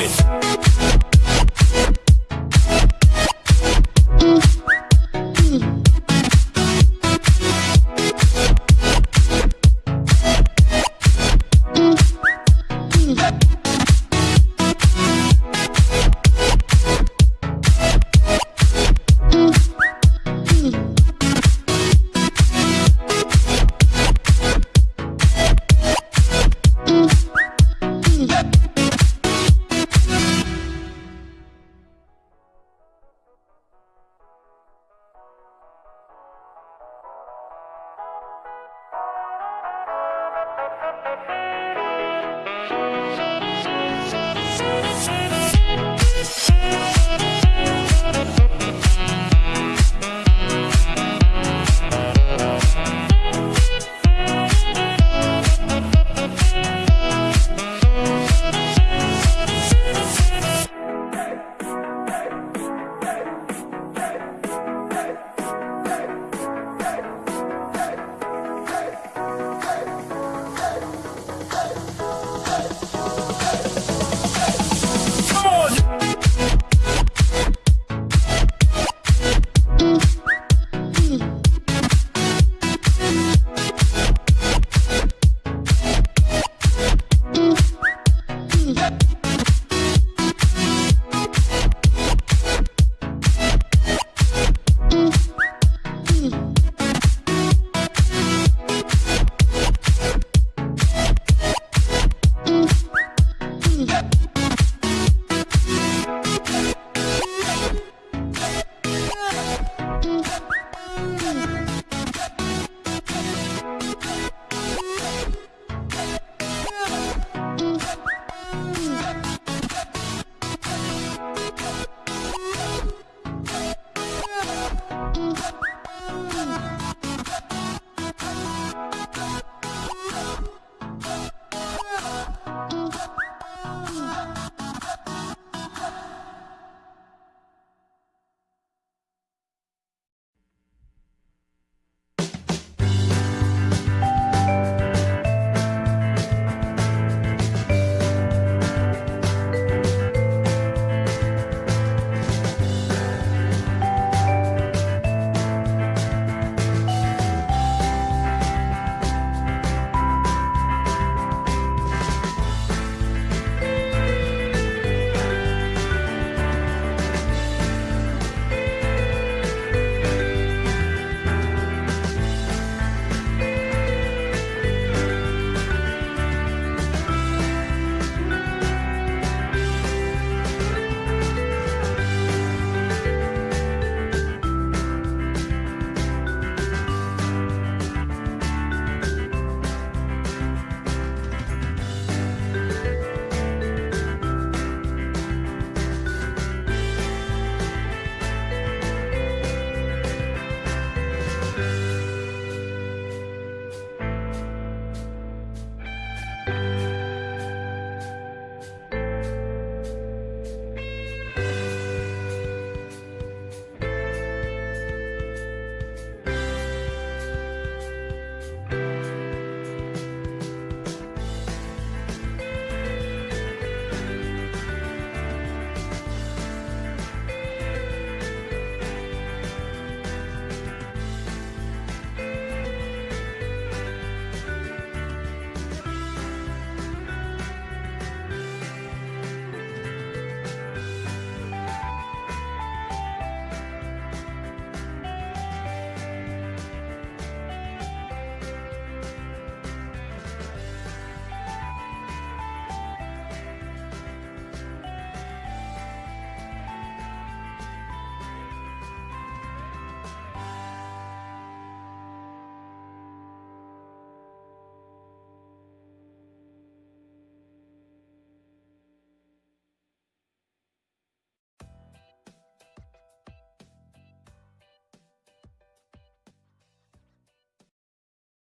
it.